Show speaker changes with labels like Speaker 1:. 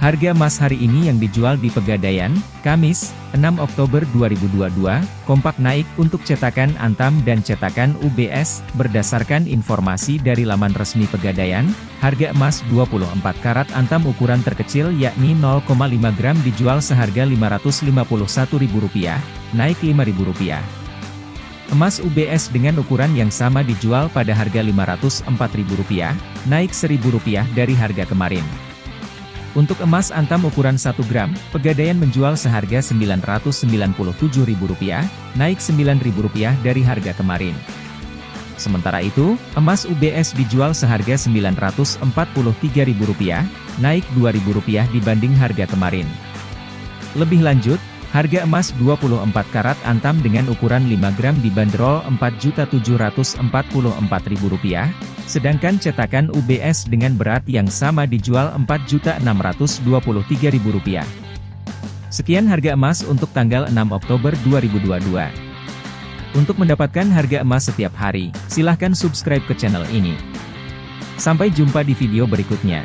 Speaker 1: Harga emas hari ini yang dijual di Pegadaian, Kamis, 6 Oktober 2022, kompak naik untuk cetakan Antam dan cetakan UBS, berdasarkan informasi dari laman resmi Pegadaian, harga emas 24 karat Antam ukuran terkecil yakni 0,5 gram dijual seharga Rp551.000, naik Rp5.000. Emas UBS dengan ukuran yang sama dijual pada harga Rp504.000, naik Rp1.000 dari harga kemarin. Untuk emas antam ukuran 1 gram, Pegadaian menjual seharga Rp997.000, naik Rp9.000 dari harga kemarin. Sementara itu, emas UBS dijual seharga Rp943.000, naik Rp2.000 dibanding harga kemarin. Lebih lanjut, Harga emas 24 karat antam dengan ukuran 5 gram dibanderol Rp4.744.000, sedangkan cetakan UBS dengan berat yang sama dijual Rp4.623.000. Sekian harga emas untuk tanggal 6 Oktober 2022. Untuk mendapatkan harga emas setiap hari, silahkan subscribe ke channel ini. Sampai jumpa di video berikutnya.